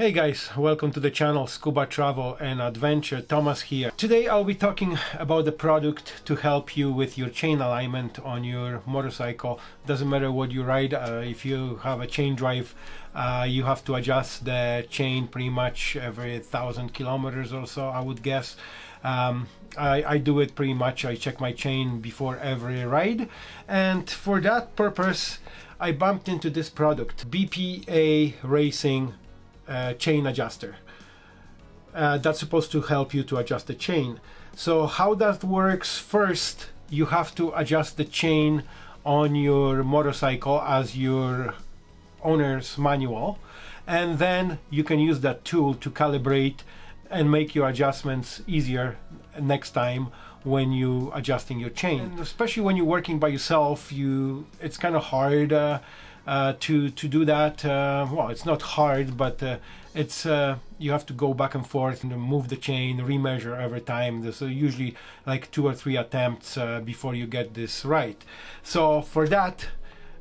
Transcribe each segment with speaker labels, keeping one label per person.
Speaker 1: Hey guys, welcome to the channel Scuba Travel and Adventure. Thomas here. Today I'll be talking about the product to help you with your chain alignment on your motorcycle. Doesn't matter what you ride, uh, if you have a chain drive, uh, you have to adjust the chain pretty much every thousand kilometers or so, I would guess. Um, I, I, do it pretty much. I check my chain before every ride, and for that purpose, I bumped into this product, BPA Racing uh, chain adjuster. Uh, that's supposed to help you to adjust the chain. So how that works, first you have to adjust the chain on your motorcycle as your owner's manual and then you can use that tool to calibrate and make your adjustments easier next time when you adjusting your chain and especially when you're working by yourself you it's kind of hard uh, uh, to to do that. Uh, well, it's not hard, but uh, it's uh, you have to go back and forth and move the chain, remeasure every time. There's usually like two or three attempts uh, before you get this right. So for that,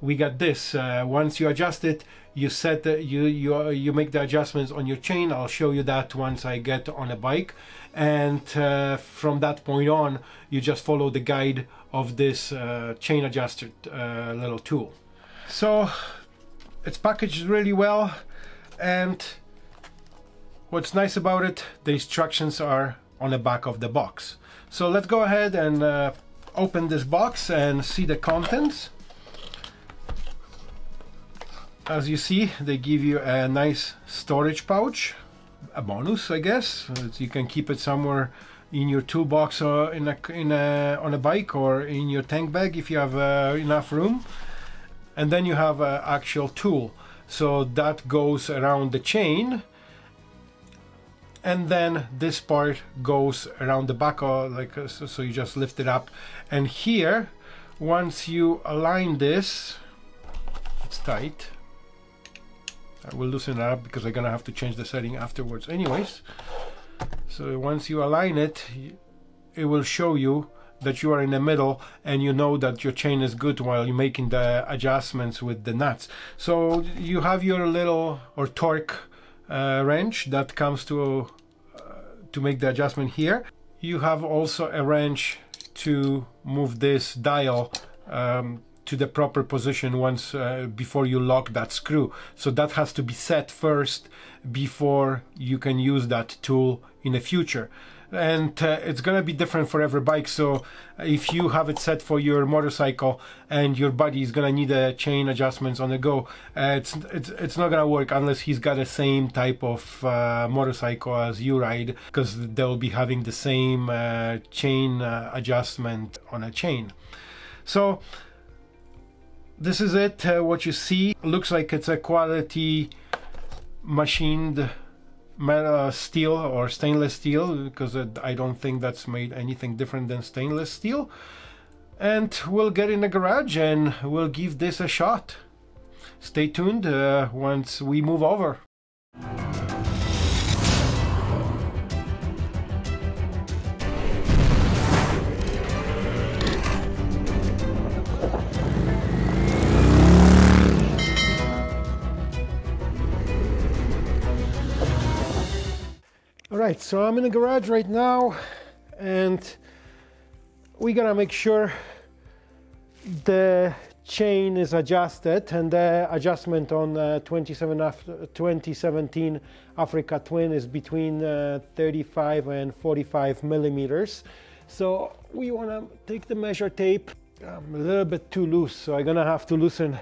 Speaker 1: we got this. once you adjust it, you set the, you you you make the adjustments on your chain. I'll show you that once I get on a bike, and uh, from that point on, you just follow the guide of this uh, chain adjusted uh, little tool. So it's packaged really well and what's nice about it, the instructions are on the back of the box. So let's go ahead and uh, open this box and see the contents. As you see, they give you a nice storage pouch, a bonus, I guess. You can keep it somewhere in your toolbox or in a, in a, on a bike or in your tank bag if you have uh, enough room and then you have an actual tool. So that goes around the chain. And then this part goes around the back of like uh, so, you just lift it up. And here once you align this it's tight. I will loosen it up because I'm gonna have to change the setting afterwards anyways. So once you align it it will show you that you are in the middle and you know that your chain is good while you're making the adjustments with the nuts. So you have your little or torque uh, wrench that comes to uh, to make the adjustment here. You have also a wrench to move this dial um, to the proper position once uh, before you lock that screw. So that has to be set first before you can use that tool in the future and uh, it's gonna be different for every bike so if you have it set for your motorcycle and your buddy is gonna need a chain adjustments on the go uh, it's it's it's not gonna work unless he's got the same type of uh, motorcycle as you ride because they'll be having the same uh, chain uh, adjustment on a chain. So this is it uh, what you see. Looks like it's a quality machined metal steel or stainless steel because I don't think that's made anything different than stainless steel. And we'll get in the garage and we'll give this a shot. Stay tuned uh, once we move over right, so I'm in the garage right now and we gotta make sure the chain is adjusted and the adjustment on uh, 27 2017 Africa Twin is between uh, 35 and 45 millimeters. So we wanna take the measure tape. I'm a little bit too loose, so I'm gonna have to loosen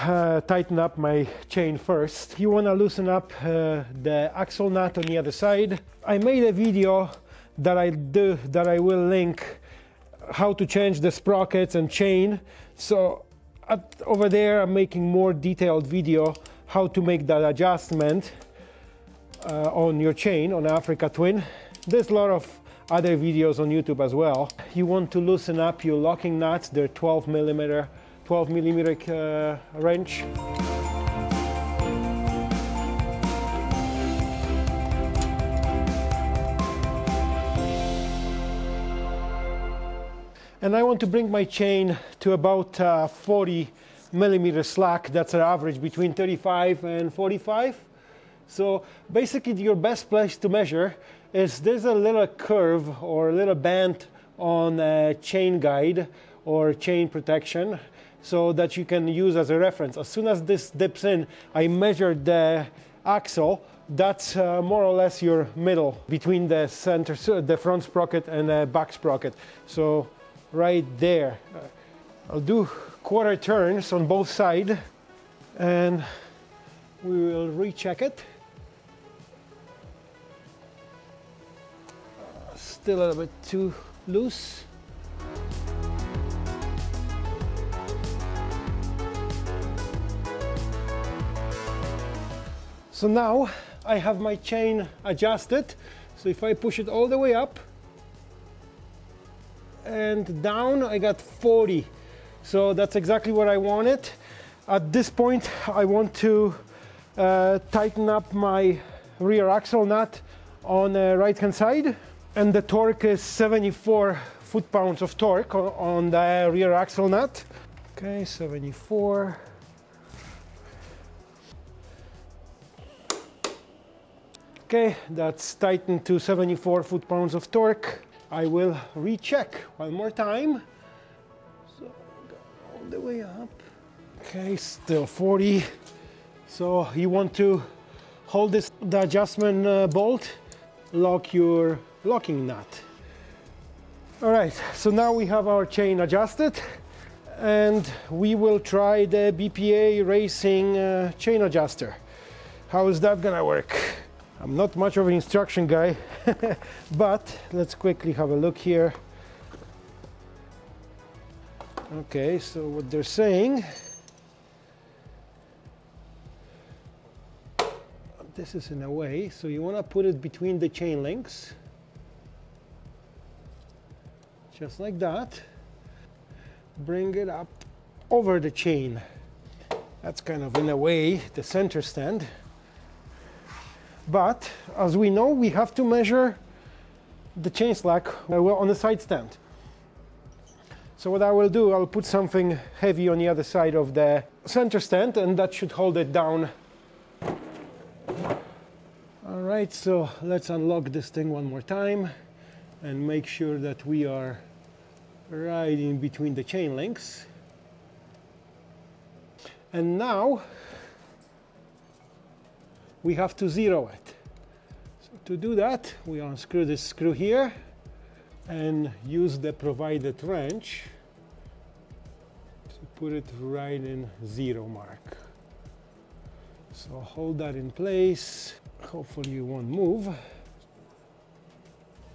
Speaker 1: uh, tighten up my chain first. You want to loosen up uh, the axle nut on the other side. I made a video that I do that I will link how to change the sprockets and chain. So at, over there I'm making more detailed video how to make that adjustment uh, on your chain on Africa Twin. There's a lot of other videos on YouTube as well. You want to loosen up your locking nuts, they're 12 millimeter 12 millimeter uh, wrench. And I want to bring my chain to about uh, 40 millimeter slack. That's an average between 35 and 45. So basically your best place to measure is there's a little curve or a little band on a chain guide or chain protection so that you can use as a reference. As soon as this dips in, I measured the axle. That's uh, more or less your middle between the center, the front sprocket and the back sprocket. So right there. I'll do quarter turns on both sides and we will recheck it. Still a little bit too loose. So now I have my chain adjusted. So if I push it all the way up and down, I got 40. So that's exactly what I wanted. At this point, I want to uh, tighten up my rear axle nut on the right hand side. And the torque is 74 foot-pounds of torque on the rear axle nut. Okay, 74. Okay, that's tightened to 74 foot-pounds of torque. I will recheck one more time. So all the way up. Okay, still 40. So you want to hold this the adjustment uh, bolt, lock your locking nut. All right, so now we have our chain adjusted and we will try the BPA Racing uh, chain adjuster. How is that gonna work? I'm not much of an instruction guy, but let's quickly have a look here. Okay, so what they're saying, this is in a way, so you want to put it between the chain links, just like that. Bring it up over the chain. That's kind of in a way the center stand. But as we know, we have to measure the chain slack on the side stand. So what I will do, I'll put something heavy on the other side of the center stand and that should hold it down. All right, so let's unlock this thing one more time and make sure that we are right in between the chain links. And now we have to zero it. So to do that, we unscrew this screw here and use the provided wrench to put it right in zero mark. So hold that in place. Hopefully you won't move.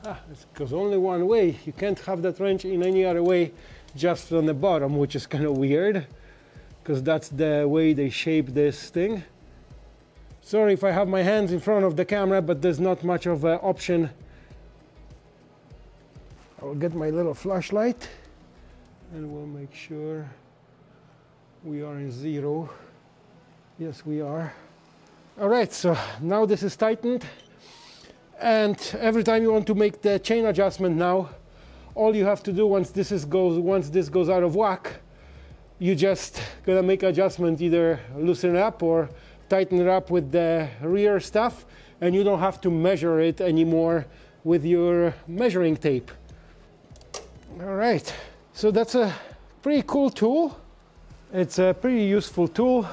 Speaker 1: Ah, it goes only one way. You can't have that wrench in any other way just on the bottom, which is kind of weird because that's the way they shape this thing. Sorry if I have my hands in front of the camera, but there's not much of an option. I'll get my little flashlight and we'll make sure we are in zero. Yes, we are. All right, so now this is tightened. And every time you want to make the chain adjustment now, all you have to do once this is goes once this goes out of whack, you just gonna make adjustment either loosen up or tighten it up with the rear stuff and you don't have to measure it anymore with your measuring tape. All right, so that's a pretty cool tool. It's a pretty useful tool.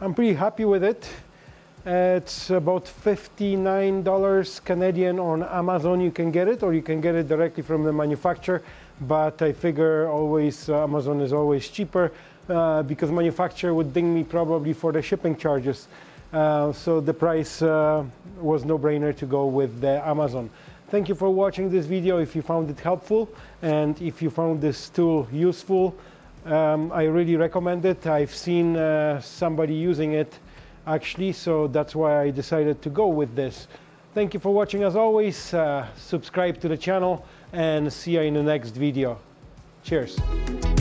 Speaker 1: I'm pretty happy with it. It's about $59 Canadian on Amazon you can get it or you can get it directly from the manufacturer but I figure always uh, Amazon is always cheaper uh, because manufacturer would ding me probably for the shipping charges. Uh, so the price uh, was no-brainer to go with the Amazon. Thank you for watching this video if you found it helpful and if you found this tool useful. Um, I really recommend it. I've seen uh, somebody using it actually, so that's why I decided to go with this. Thank you for watching as always. Uh, subscribe to the channel and see you in the next video. Cheers.